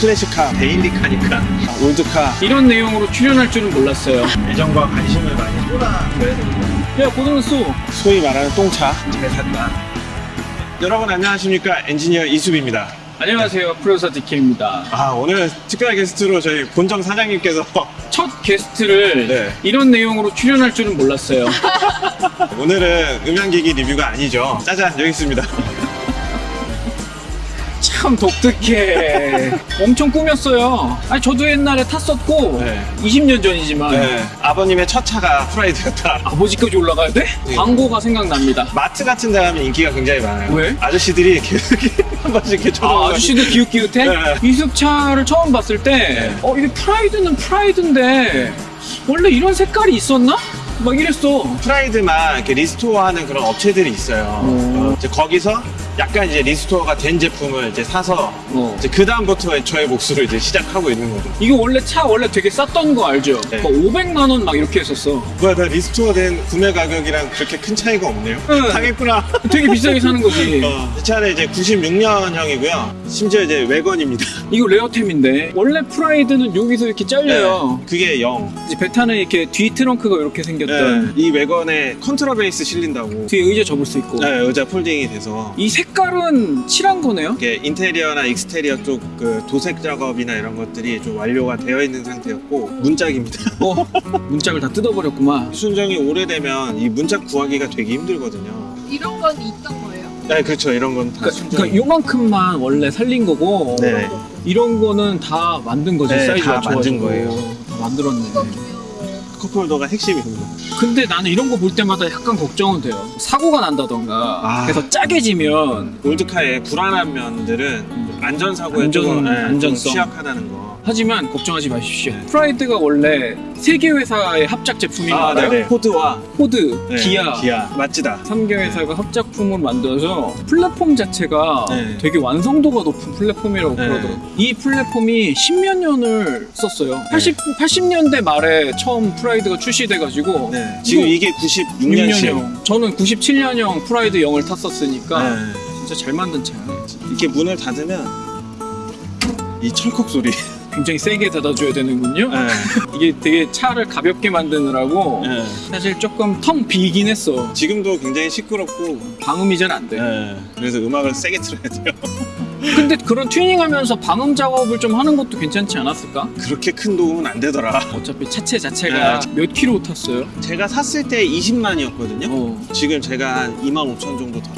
클래식카, daily car니까, 아, 올드카 이런 내용으로 출연할 줄은 몰랐어요. 애정과 관심을 많이 쏟아줘야 됩니다. 야, 고등수. 소위 말하는 똥차 잘 샀다. 여러분 안녕하십니까 엔지니어 이수빈입니다. 안녕하세요. 프로듀서 DK입니다. 아 오늘 특별 게스트로 저희 본정 사장님께서 첫 게스트를 네. 이런 내용으로 출연할 줄은 몰랐어요. 오늘은 음향기기 리뷰가 아니죠. 짜잔 여기 있습니다. 참 독특해. 엄청 꾸몄어요. 아니, 저도 옛날에 탔었고, 네. 20년 전이지만, 네, 아버님의 첫 차가 프라이드였다. 아버지까지 올라가야 돼? 네. 광고가 생각납니다. 마트 같은 데 가면 인기가 굉장히 많아요. 왜? 아저씨들이 계속 한 번씩 이렇게 아, 쳐다보고 아저씨들 기웃기웃해? 네. 이숙차를 처음 봤을 때, 네. 어, 이게 프라이드는 프라이드인데, 원래 이런 색깔이 있었나? 막 이랬어. 프라이드만 이렇게 restore하는 그런 업체들이 있어요. 오. 어, 이제 거기서 약간 이제 restore가 된 제품을 이제 사서 어. 이제 그 다음부터 저의 몫으로 이제 시작하고 있는 거죠. 이거 원래 차 원래 되게 쌌던 거 알죠? 네. 뭐 500만 원 막 이렇게 했었어. 뭐야, 나 restore 된 구매 가격이랑 그렇게 큰 차이가 없네요. 응. 당했구나. 되게 비싸게 사는 거지. 어, 이 차는 이제 96년형이고요. 심지어 이제 왜건입니다. 이거 레어템인데 원래 프라이드는 여기서 이렇게 잘려요. 그게 0. 이제 베타는 이렇게 뒤 트렁크가 이렇게 생겼던 이 왜건에 컨트라베이스 실린다고. 뒤에 의자 접을 수 있고 네, 의자 folding이 돼서 이 색깔은 칠한 거네요? 이게 인테리어나 exterior 쪽 그 도색 작업이나 이런 것들이 좀 완료가 되어 있는 상태였고 문짝입니다. 어 문짝을 다 뜯어버렸구만. 순정이 오래되면 이 문짝 구하기가 되게 힘들거든요. 이런 건 있던 거예요. 네, 그렇죠. 이런 건다 그러니까, 순정. 그러니까 요만큼만 원래 살린 거고 네. 이런 거는 다 만든 거지 네, 사이즈 다 만든 거예요. 다 만들었네. 컵홀더가 핵심입니다. 근데 나는 이런 거 볼 때마다 약간 걱정은 돼요. 사고가 난다던가 아. 그래서 짜게 지면 올드카의 불안한 면들은 안전사고에 안전- 조금 네, 안전성. 좀 취약하다는 거. 하지만 걱정하지 마십시오. 네. 프라이드가 원래 세 개 회사의 합작 제품인 거 알아요? 포드와 포드, 네, 기아, 기아. 마쓰다. 3개 회사가 합작품을 만들어서 플랫폼 자체가 네. 되게 완성도가 높은 플랫폼이라고 네. 그러더라고요. 이 플랫폼이 십몇 년을 썼어요. 80, 80년대 말에 처음 프라이드가 출시돼가지고 네. 지금 이게 96년식. 6년형. 저는 97년형 프라이드 영을 탔었으니까 네. 진짜 잘 만든 차야. 이렇게 문을 닫으면 이 철컥 소리. 굉장히 세게 닫아줘야 되는군요. 네. 이게 되게 차를 가볍게 만드느라고 네. 사실 조금 텅 비긴 했어. 지금도 굉장히 시끄럽고 방음이 잘 안 돼. 네. 그래서 음악을 세게 틀어야 돼요. 근데 그런 튜닝하면서 방음 작업을 좀 하는 것도 괜찮지 않았을까? 그렇게 큰 도움은 안 되더라. 어차피 차체 자체가 네. 몇 킬로 탔어요? 제가 샀을 때 20만이었거든요. 어, 지금 제가 한 2만 5천 정도 더.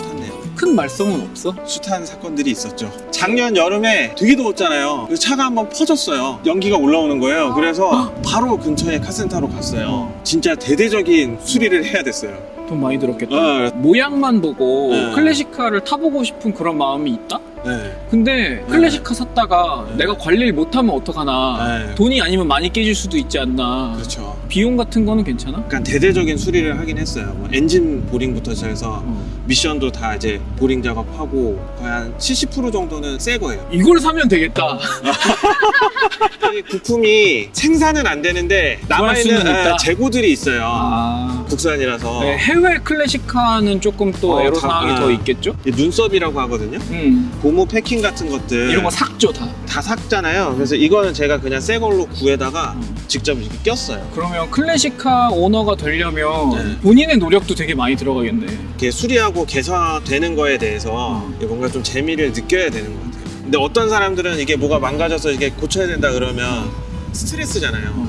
큰 말썽은 없어? 숱한 사건들이 있었죠. 작년 여름에 되게 더웠잖아요. 차가 한번 퍼졌어요. 연기가 올라오는 거예요. 그래서 바로 근처에 카센터로 갔어요. 진짜 대대적인 수리를 해야 됐어요. 돈 많이 들었겠다. 어, 모양만 보고 네. 클래식카를 타보고 싶은 그런 마음이 있다? 네. 근데 클래식카 샀다가 네. 내가 관리를 못하면 어떡하나 네. 돈이 아니면 많이 깨질 수도 있지 않나 그렇죠. 비용 같은 거는 괜찮아? 약간 대대적인 수리를 하긴 했어요. 뭐 엔진 보링부터 시작해서 어. 미션도 다 이제 보링 작업하고 거의 한 70% 정도는 새 거예요. 이걸 사면 되겠다 이 부품이 생산은 안 되는데 남아있는. 아, 재고들이 있어요. 아... 국산이라서 네, 해외 클래식카는 조금 또 어, 애로사항이 다- 더 아. 있겠죠? 이 눈썹이라고 하거든요. 음, 고무 패킹 같은 것들 이런 거 삭죠 다 다 삭잖아요. 그래서 이거는 제가 그냥 새 걸로 구해다가 음. 직접 이렇게 꼈어요. 그러면 클래식카 오너가 되려면 네. 본인의 노력도 되게 많이 들어가겠네 이렇게 수리하고 개선되는 거에 대해서 음. 이게 뭔가 좀 재미를 느껴야 되는 것 같아요. 근데 어떤 사람들은 이게 뭐가 망가져서 이게 고쳐야 된다 그러면 스트레스잖아요.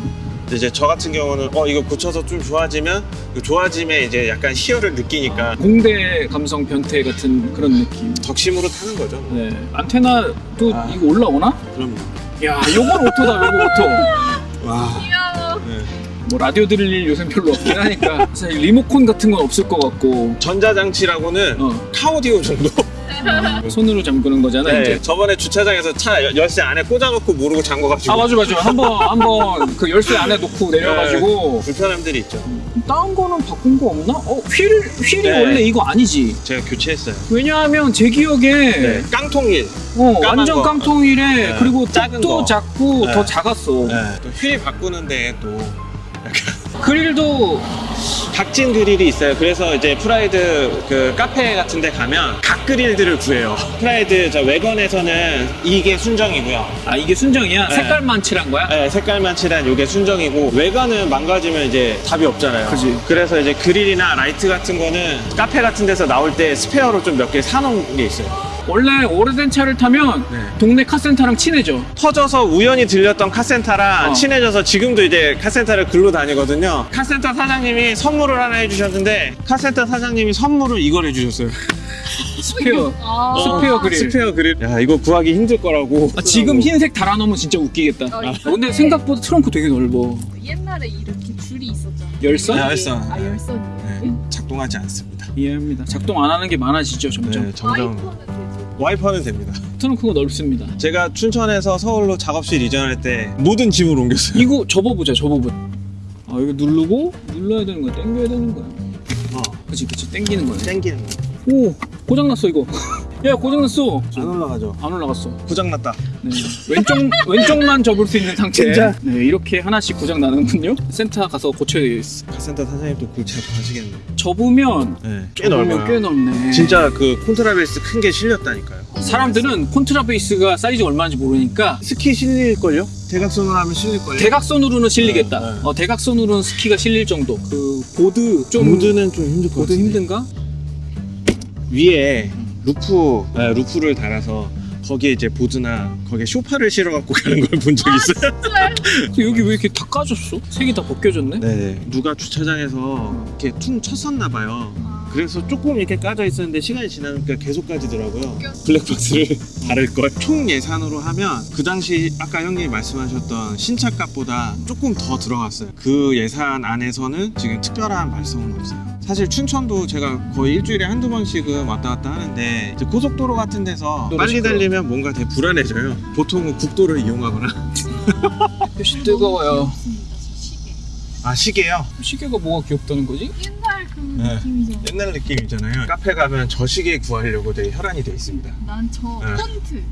이제 저 같은 경우는 어 이거 고쳐서 좀 좋아지면 그 좋아짐에 이제 약간 희열을 느끼니까 공대 감성 변태 같은 그런 느낌 덕심으로 타는 거죠. 뭐. 네. 안테나도 아. 이거 올라오나? 그럼요. 야 요건 오토다 요거 오토 와. 귀여워. 네. 뭐 라디오 들을 일 요새 별로 없긴 하니까 사실 리모콘 같은 건 없을 것 같고 전자장치라고는 어, 카오디오 정도. 손으로 잠그는 거잖아 네. 이제 저번에 주차장에서 차 열- 열쇠 안에 꽂아놓고 모르고 잠궈가지고 아 맞아 맞아 한번 한번 그 열쇠 안에 놓고 내려가지고 불편함들이 있죠. 다른 거는 바꾼 거 없나? 어 휠, 휠이 네. 원래 이거 아니지 제가 교체했어요. 왜냐하면 제 기억에 네. 깡통일. 어, 완전 거. 깡통이래 네. 그리고 작은 또 거. 작고 네. 더 작았어 네. 또 휠 바꾸는데 또 그릴도 각진 그릴이 있어요. 그래서 이제 프라이드 그 카페 같은 데 가면 각 그릴들을 구해요. 프라이드 저 외관에서는 이게 순정이고요. 아 이게 순정이야? 네. 색깔만 칠한 거야? 네, 색깔만 칠한 이게 순정이고 외관은 망가지면 이제 답이 없잖아요. 그지. 그래서 이제 그릴이나 라이트 같은 거는 카페 같은 데서 나올 때 스페어로 좀 몇 개 사놓은 게 있어요. 원래 오래된 차를 타면 네. 동네 카센터랑 친해져 터져서 우연히 들렸던 카센터랑 어. 친해져서 지금도 이제 카센터를 글로 다니거든요. 카센터 사장님이 선물을 하나 해주셨는데 카센터 사장님이 선물을 이걸 해주셨어요. 스페어 아, 스페어 그릴. 스페어 그릴. 야 이거 구하기 힘들 거라고. 아, 지금 흰색 달아놓으면 진짜 웃기겠다 어, 아, 근데 생각보다 트렁크 되게 넓어 옛날에 이렇게 줄이 있었잖아. 열선? 네, 열선. 아 열선이에요? 네, 작동하지 않습니다. 이해합니다 작동 안 하는 게 많아지죠 점점 네, 점점 와이퍼는 됩니다. 트렁크가 넓습니다. 제가 춘천에서 서울로 작업실 이전할 때 모든 짐을 옮겼어요. 이거 접어보자 접어보자 아 이거 누르고 눌러야 되는 거야. 당겨야 되는 거야. 어, 그치 그치. 당기는 거네. 땡기는 거. 오 고장났어 이거 야 고장났어 안 올라가죠. 안 올라갔어 고장났다. 네. 왼쪽 왼쪽만 접을 수 있는 상태. 진짜? 네 이렇게 하나씩 고장 나는군요. 센터 가서 고쳐야 카센터 사장님도 골치 아파하시겠네. 접으면 네, 꽤 접으면 넓어요. 꽤 넓네. 진짜 그 콘트라베이스 큰 게 실렸다니까요. 사람들은 콘트라베이스가 사이즈 얼마인지 모르니까 스키 실릴걸요? 대각선으로 하면 실릴걸요? 대각선으로는 실리겠다. 네, 네. 어, 대각선으로는 스키가 실릴 정도. 그 보드 좀 모드는 좀 힘들 것 보드 같은데. 힘든가? 위에 루프, 네, 루프를 달아서 거기에 이제 보드나 거기에 쇼파를 실어 갖고 가는 걸 본 적 있어요. 근데 여기 왜 이렇게 다 까졌어? 색이 다 벗겨졌네. 네. 누가 주차장에서 이렇게 퉁 쳤었나 봐요. 그래서 조금 이렇게 까져 있었는데 시간이 지나니까 계속 까지더라고요. 블랙박스를 달을 걸. 총 예산으로 하면 그 당시 아까 형님이 말씀하셨던 신차값보다 조금 더 들어갔어요. 그 예산 안에서는 지금 특별한 발성은 없어요. 사실 춘천도 제가 거의 일주일에 한두 번씩은 왔다 갔다 하는데 이제 고속도로 같은 데서 빨리. 달리면 뭔가 되게 불안해져요. 보통은 국도를 이용하거나. 표시 뜨거워요. 아 시계요? 시계가 뭐가 귀엽다는 거지? 옛날 그 네. 느낌이잖아. 옛날 느낌이잖아요. 카페 가면 저 시계 구하려고 되게 혈안이 돼 있습니다. 난저 네. 폰트.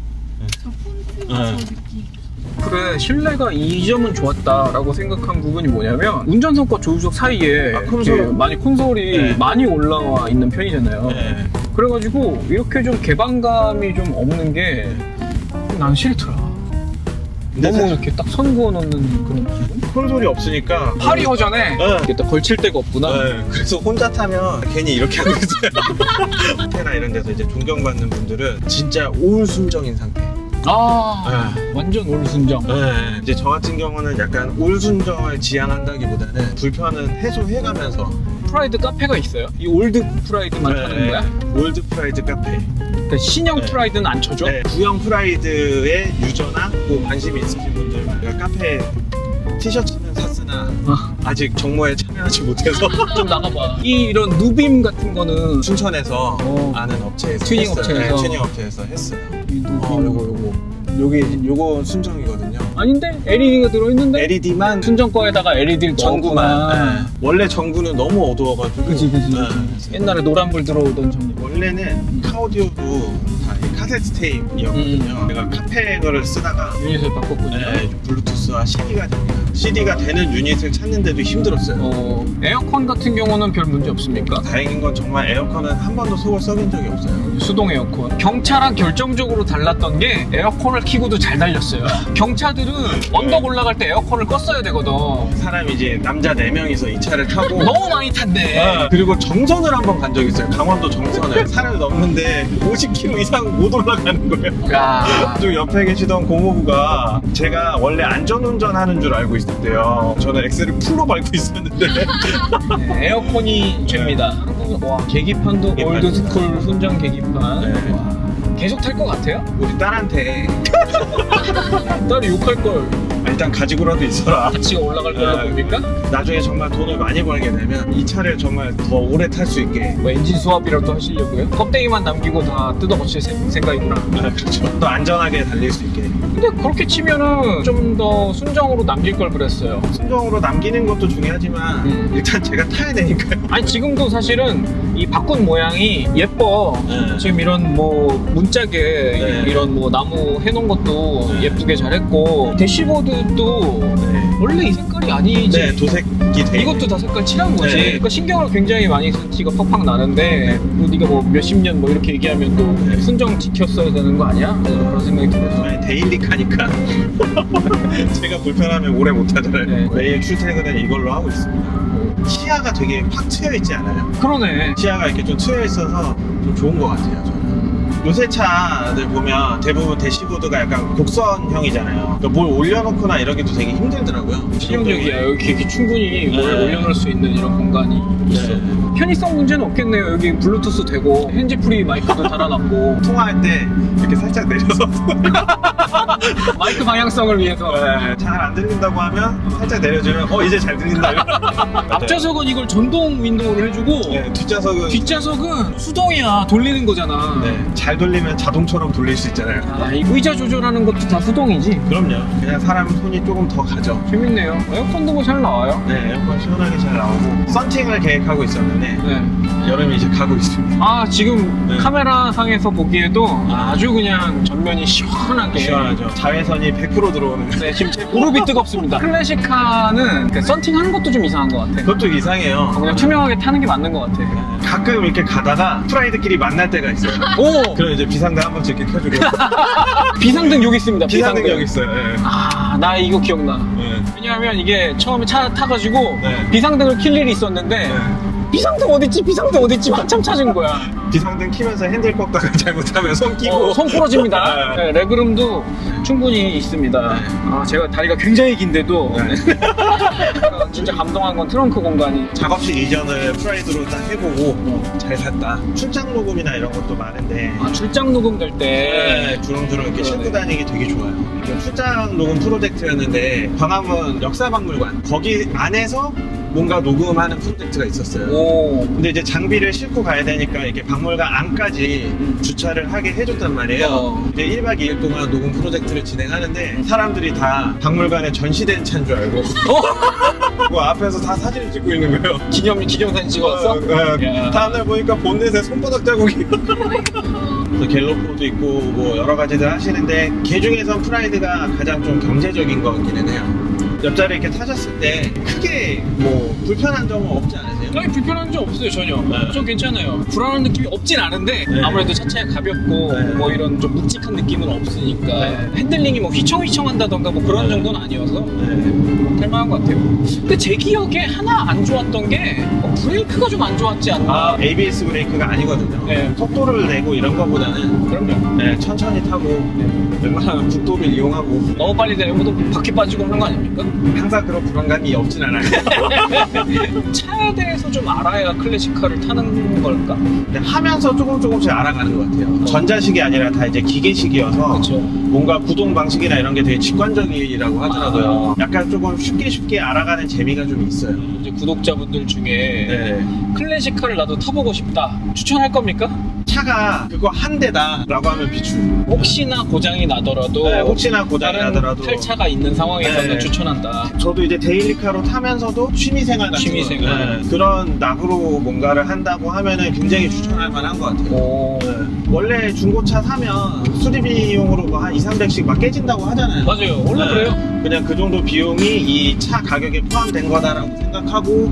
저 폰트가 네. 저 느낌. 그래 실내가 이 점은 좋았다라고 생각한 부분이 뭐냐면 운전석과 조수석 사이에 아, 콘솔. 이렇게 많이 콘솔이 네. 많이 올라와 있는 편이잖아요 네. 그래가지고 이렇게 좀 개방감이 좀 없는 게 난 싫더라 너무 이렇게 딱 선 그어 놓는 그런 기분? 콘솔이 없으니까 팔이 허전해 네. 이게 딱 걸칠 데가 없구나 네, 그래서 혼자 타면 괜히 이렇게 하고 있어요. 카페나 이런 데서 이제 존경받는 분들은 진짜 올순정인 상태. 아 완전 올순정 네. 이제 저 같은 경우는 약간 올순정을 지향한다기보다는 불편은 해소해가면서 프라이드 카페가 있어요? 이 올드 프라이드만 하는 거야? old 프라이드 카페. 그러니까 신형 네. 프라이드는 안 쳐줘? 네, 구형 프라이드의 유저나 뭐 관심이 있으신 분들, 그러니까 카페 티셔츠는 샀으나 아. 아직 정모에 참여하지 못해서 좀 나가봐 이 이런 누빔 같은 거는 춘천에서 어. 아는 업체에서 튜닝. 업체에서. 네, 튜닝 업체에서 했어요. 어, 요거 요거. 여기 요거 순정이거든요. 아닌데? LED가 들어있는데? LED만 순정 거에다가 LED를 전구만. 네. 원래 전구는 너무 어두워가지고. 그지 그지 네. 옛날에 노란불 들어오던 전구 원래는 카오디오도 다 이 카세트 테이프였거든요. 음. 내가 카페 거를 쓰다가 유닛을 바꿨군요 네, 블루투스와 CD가 됩니다. CD가 되는 유닛을 찾는데도 힘들었어요. 어, 에어컨 같은 경우는 별 문제 없습니까? 다행인 건 정말 에어컨은 한 번도 속을 썩인 적이 없어요. 수동 에어컨 경차랑 결정적으로 달랐던 게 에어컨을 켜고도 잘 달렸어요 경차들은 언덕 올라갈 때 에어컨을 껐어야 되거든 사람이 이제 남자 4명이서 이 차를 타고 너무 많이 탔네 네, 그리고 정선을 한 번 간 적이 있어요. 강원도 정선을. 산을 넘는데 50km 이상 못 올라가는 거예요. 야 또 옆에 계시던 고모부가 제가 원래 안전운전 하는 줄 알고 있 었대요. 저는 엑셀을 풀로 밟고 있었는데. 네, 에어컨이 죄입니다 와 계기판도 계기판. old school 순정 계기판 네. 와, 계속 탈 것 같아요? 우리 딸한테 딸이 욕할 걸 일단 가지고라도 있어라. 같이 올라갈 걸로 네. 봅니까? 나중에 정말 돈을 많이 벌게 되면 이 차를 정말 더 오래 탈 수 있게. 뭐 엔진 수압이라도 하시려고요? 껍데기만 남기고 다 뜯어고칠 생- 생각이구나 아, 그렇죠. 더 안전하게 달릴 수 있게. 근데 그렇게 치면은 좀 더 순정으로 남길 걸 그랬어요 순정으로 남기는 것도 중요하지만 음. 일단 제가 타야 되니까요. 아니 지금도 사실은 이 바꾼 모양이 예뻐 네. 지금 이런 뭐 문짝에 네. 이런 뭐 나무 해놓은 것도 네. 예쁘게 잘했고 대시보드도 네. 원래 이 색깔이 아니지 네, 도색 돼. 있는 이것도 다 색깔 칠한 거지. 네. 그러니까 신경을 굉장히 많이 쓴 티가 팍팍 나는데 뭐 네가 뭐 몇십 년 뭐 이렇게 얘기하면 또 네. 순정 지켰어야 되는 거 아니야? 저는 그런 생각이 들어서. 네, daily car니까 제가 불편하면 오래 못 하잖아요. 네. 매일 출퇴근은 이걸로 하고 있습니다. 시야가 되게 팍 트여 있지 않아요? 그러네. 시야가 이렇게 좀 트여 있어서 좀 좋은 것 같아요. 저는. 요새 차들 보면 대부분 대시보드가 약간 곡선형이잖아요. 그러니까 뭘 올려놓거나 이러기도 되게 힘들더라고요. 실용적이야. 여기 이렇게 충분히 뭘 네. 올려놓을 수 있는 이런 공간이 있어. 네. 편의성 문제는 없겠네요. 여기 블루투스 되고 핸즈프리 마이크도 달아놨고 통화할 때 이렇게 살짝 내려서 마이크 방향성을 위해서 잘안 들린다고 하면 살짝 내려주면 어 이제 잘 들린다. 앞좌석은 이걸 전동 윈도우를 해주고 네, 뒷좌석은 뒷좌석은 수동이야. 돌리는 거잖아. 네, 잘 돌리면 자동처럼 돌릴 수 있잖아요. 아, 이 의자 조절하는 것도 다 수동이지. 그럼요. 그냥 사람 손이 조금 더 가죠. 재밌네요. 에어컨도 뭐 잘 나와요. 네, 에어컨 시원하게 잘 나오고 썬팅을 계획하고 있었는데 네. 여름이 이제 가고 있습니다. 아 지금 네. 카메라 상에서 보기에도 아주 그냥 전면이 시원하게. 시원하죠. 자외선이 100% 들어오는. 네, 지금 제 무릎이 뜨겁습니다. 클래식카는 그 썬팅하는 것도 좀 이상한 것 같아. 그것도 이상해요. 그냥 투명하게 타는 게 맞는 것 같아. 가끔 이렇게 가다가 프라이드끼리 만날 때가 있어요. 오! 그럼 이제 비상등 한 번씩 이렇게 켜주고 비상등 여기 있습니다. 비상등 비상등. 여기 있어요. 네. 아, 나 이거 기억나. 네. 왜냐하면 이게 처음에 차 타가지고 네. 비상등을 킬 일이 있었는데 네. 비상등 어딨지? 비상등 어딨지? 한참 찾은 거야. 비상등 키면서 핸들 꺾다가 잘못하면 손 끼고 어, 손 부러집니다. 네. 네, legroom도 충분히 있습니다. 네. 아, 제가 다리가 굉장히 긴데도 네. 제가 진짜 감동한 건 트렁크 공간이 작업실 이전을 프라이드로 딱 해보고 잘 샀다. 출장 녹음이나 이런 것도 많은데 아, 출장 녹음 될 때 네, 주렁주렁 이렇게 그러네. 싣고 다니기 되게 좋아요. 이게 출장 녹음 프로젝트였는데 광화문 역사박물관 거기 안에서 뭔가 녹음하는 프로젝트가 있었어요. 오. 근데 이제 장비를 싣고 가야 되니까 이렇게 박물관 안까지 음. 주차를 하게 해줬단 말이에요. 어. 이제 1박 2일 동안 녹음 프로젝트를 진행하는데 사람들이 다 박물관에 전시된 차인 줄 알고 뭐 앞에서 다 사진을 찍고 있는 거예요. 기념 기념사진 찍었어? 어, 어, 야. 다음날 보니까 본넷에 손바닥 자국이 또 갤로포도 있고 뭐 여러 가지들 하시는데 개중에선 프라이드가 가장 좀 경제적인 것 같기는 해요. 옆자리 이렇게 타셨을 때 크게 뭐 불편한 점은 없지 않으세요? 아니 불편한 점 없어요 전혀. 네. 전 괜찮아요. 불안한 느낌이 없진 않은데 네. 아무래도 차체가 가볍고 네. 뭐 이런 좀 묵직한 느낌은 없으니까 네. 핸들링이 뭐 휘청휘청한다던가 뭐 그런 네. 정도는 아니어서 네. 할만한 것 같아요. 근데 제 기억에 하나 안 좋았던 게 어, 브레이크가 좀 안 좋았지 않나? 아, ABS 브레이크가 아니거든요. 네. 속도를 내고 이런 것보다는 그럼요. 네, 천천히 타고 웬만하면 국도를 이용하고 너무 빨리 내면 또 바퀴 빠지고 그런 거 아닙니까? 항상 그런 불안감이 없진 않아요. 차에 대해서 좀 알아야 클래식카를 타는 걸까? 근데 하면서 조금 조금씩 알아가는 것 같아요. 전자식이 아니라 다 이제 기계식이어서 그렇죠. 뭔가 구동 방식이나 이런 게 되게 직관적이라고 하더라고요. 약간 조금 쉽게 쉽게 알아가는 재미가 좀 있어요. 구독자분들 중에 네. 클래식카를 나도 타보고 싶다. 추천할 겁니까? 차가 그거 한 대다 라고 하면 비추. 혹시나 고장이 나더라도 네, 혹시나 고장이 나더라도 탈차가 있는 상황에서는 네. 추천한다. 저도 이제 데일리카로 타면서도 취미생활 같은 취미생활. 거, 네, 그런 낙으로 뭔가를 한다고 하면은 굉장히 추천할 만한 것 같아요. 오. 네. 원래 중고차 사면 수리비용으로 뭐한 2, 300씩 막 깨진다고 하잖아요. 맞아요. 원래 네. 그래요. 그냥 그 정도 비용이 이 차 가격에 포함된 거다라고 생각하고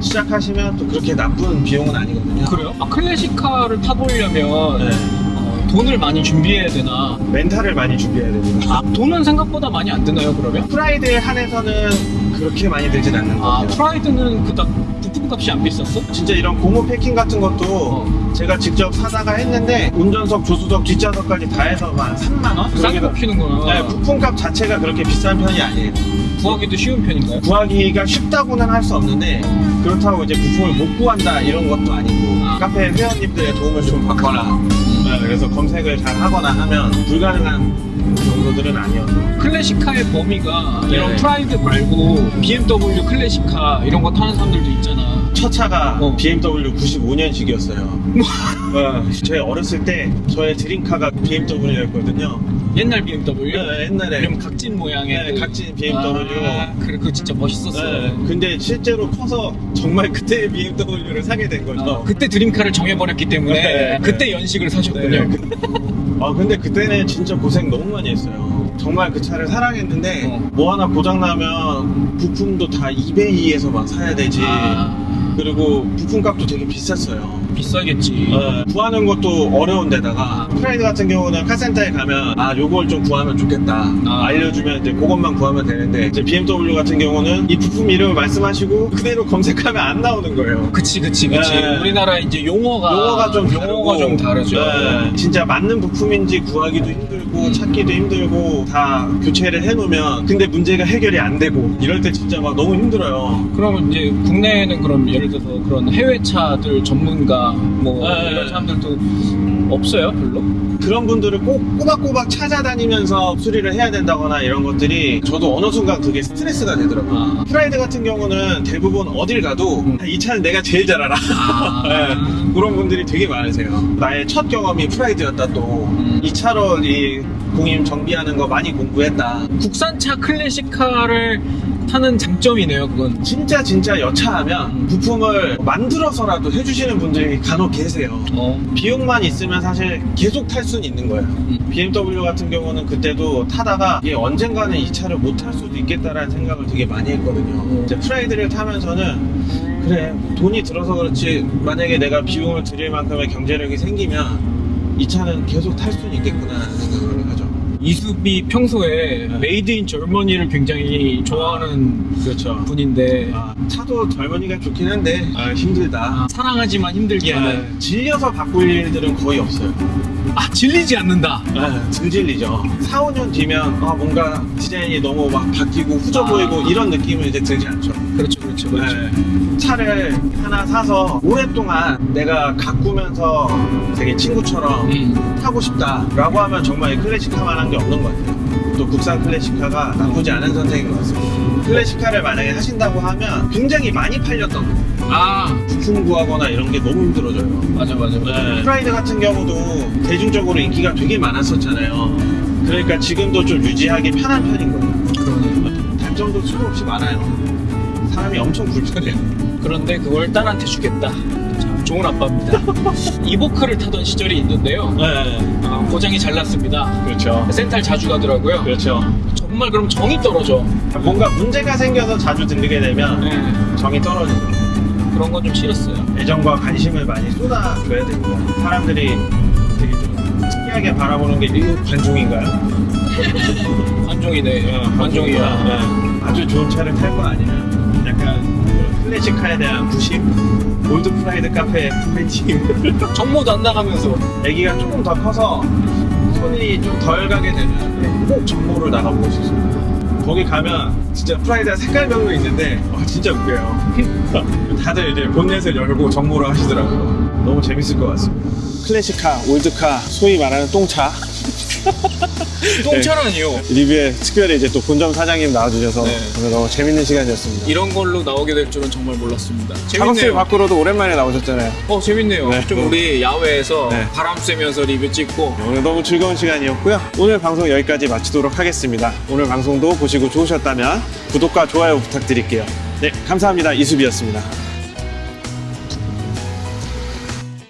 시작하시면 또 그렇게 나쁜 비용은 아니거든요. 그래요? 아, 클래식카를 타보려면 네. 어, 돈을 많이 준비해야 되나? 멘탈을 많이 준비해야 됩니다. 아, 돈은 생각보다 많이 안 드나요, 그러면? 프라이드에 한해서는 그렇게 많이 들진 않는 것 아, 같아요. 프라이드는 그닥 부품값이 안 비쌌어? 진짜 이런 고무 패킹 같은 것도 어. 제가 직접 사다가 했는데 운전석, 조수석, 뒷좌석까지 다 해서 한 3만 원? 싸게 먹히는구나. 네, 부품값 자체가 그렇게 비싼 편이 아니에요. 구하기도 쉬운 편인가요? 구하기가 쉽다고는 할 수 없는데 그렇다고 이제 부품을 못 구한다 이런 것도 아니고 아. 카페 회원님들의 도움을 좀 받거나 네, 그래서 검색을 잘 하거나 하면 불가능한 정도들은 아니어서 클래식카의 범위가 네. 이런 프라이드 말고 BMW 클래식카 이런 거 타는 사람들도 있잖아. 첫 차가 어. BMW 95년식이었어요. 제 어렸을 때 저의 드림카가 BMW였거든요. 옛날 BMW? 네, 옛날에 이름 각진 모양의 네, 그- 각진 BMW. 아, 그래 그거 진짜 멋있었어. 네, 근데 실제로 커서 정말 그때 BMW를 사게 된 거죠. 어, 그때 드림카를 정해버렸기 때문에 네, 네. 그때 연식을 사셨군요. 네, 아 근데 그때는 진짜 고생 너무 많이 했어요. 정말 그 차를 사랑했는데 어. 뭐 하나 고장 나면 부품도 다 이베이에서 막 사야 되지. 아, 그리고 부품값도 되게 비쌌어요. 비싸겠지. 어, 구하는 것도 어려운데다가 프라이드 같은 경우는 카센터에 가면 아 요걸 좀 구하면 좋겠다 아. 알려주면 이제 그것만 구하면 되는데 이제 BMW 같은 경우는 이 부품 이름을 말씀하시고 그대로 검색하면 안 나오는 거예요. 그치 그치 그치. 네. 우리나라 이제 용어가 용어가 좀 용어가 다르고, 좀 다르죠. 네, 진짜 맞는 부품인지 구하기도 힘들고 음. 찾기도 힘들고 다 교체를 해놓으면 근데 문제가 해결이 안 되고 이럴 때 진짜 막 너무 힘들어요. 그러면 이제 국내에는 그럼 예를 들어서 그런 해외 차들 전문가 뭐 네. 이런 사람들도 없어요 별로? 그런 분들을 꼭 꼬박꼬박 찾아다니면서 수리를 해야 된다거나 이런 것들이 저도 어느 순간 그게 스트레스가 되더라고요. 아. 프라이드 같은 경우는 대부분 어딜 가도 음. 이 차는 내가 제일 잘 알아. 아. 네, 그런 분들이 되게 많으세요. 나의 첫 경험이 프라이드였다 또. 음. 이 차로 이 공임 정비하는 거 많이 공부했다. 국산차 클래식카를 타는 장점이네요 그건. 진짜 진짜 여차하면 음. 부품을 만들어서라도 해주시는 분들이 간혹 계세요. 어. 비용만 있으면 사실 계속 탈 수는 있는 거예요. 음. BMW 같은 경우는 그때도 타다가 이게 언젠가는 이 차를 못 탈 수도 있겠다라는 생각을 되게 많이 했거든요. 음. 이제 프라이드를 타면서는 그래 돈이 들어서 그렇지 만약에 내가 비용을 들일 만큼의 경제력이 생기면 이 차는 계속 탈 수는 있겠구나라는 생각을 하죠. 이수비 평소에 네. made in Germany를 굉장히 좋아하는 그렇죠. 분인데 아, 차도 Germany가 좋긴 한데 아, 힘들다. 아, 사랑하지만 힘들게 하는 아, 질려서 바꿀 일들은 거의 없어요. 아 질리지 않는다 아, 덜 질리죠. 4, 5년 뒤면 아, 뭔가 디자인이 너무 막 바뀌고 후져 아. 보이고 이런 느낌은 이제 들지 않죠. 그렇죠 그렇죠 그렇죠 네. 차를 하나 사서 오랫동안 내가 가꾸면서 되게 친구처럼 음. 타고 싶다라고 하면 정말 클래식카만 한 게 없는 것 같아요. 또 국산 클래식카가 나쁘지 않은 선택인 것 같습니다. 클래식카를 만약에 하신다고 하면 굉장히 많이 팔렸던 거예요. 아 부품 구하거나 이런 게 너무 힘들어져요. 맞아 맞아 맞아 프라이드 같은 경우도 대중적으로 인기가 되게 많았었잖아요. 그러니까 지금도 좀 유지하기 편한 편인 거예요. 그러네. 단점도 수도 없이 많아요. 사람이 엄청 불편해요. 그런데 그걸 딸한테 주겠다 참 좋은 아빠입니다 이보크를 타던 시절이 있는데요 네, 아, 고장이 잘 났습니다 그렇죠. 센탈 자주 가더라고요 그렇죠. 정말 그럼 정이 떨어져 뭔가 문제가 생겨서 자주 들리게 되면 네, 정이 떨어지죠. 그런 건 좀 싫었어요 애정과 관심을 많이 쏟아줘야 됩니다. 사람들이 되게 좀 특이하게 바라보는 게 이거 관종인가요? 관종이네 어, 관종이야 네. 아주 좋은 차를 탈거 아니면 약간 클래식카에 대한 부심 올드 프라이드 카페 화이팅. 정모도 안 나가면서. 아기가 조금 더 커서 손이 좀 덜 가게 되면 꼭 정모를 나가보고 싶습니다. 거기 가면 진짜 프라이드 색깔별로 있는데 와, 진짜 웃겨요. 다들 이제 본넷을 열고 정모를 하시더라고요. 너무 재밌을 것 같습니다. 클래식카, 올드카, 소위 말하는 똥차 똥차라니요 리뷰에 특별히 이제 또 본점 사장님 나와주셔서 네. 오늘 너무 재밌는 시간이었습니다 이런 걸로 나오게 될 줄은 정말 몰랐습니다 작업실 밖으로도 오랜만에 나오셨잖아요. 어 재밌네요 네. 좀 우리 야외에서 네. 바람 쐬면서 리뷰 찍고 오늘 너무 즐거운 시간이었고요. 오늘 방송 여기까지 마치도록 하겠습니다. 오늘 방송도 보시고 좋으셨다면 구독과 좋아요 부탁드릴게요. 네, 감사합니다. 이수비였습니다.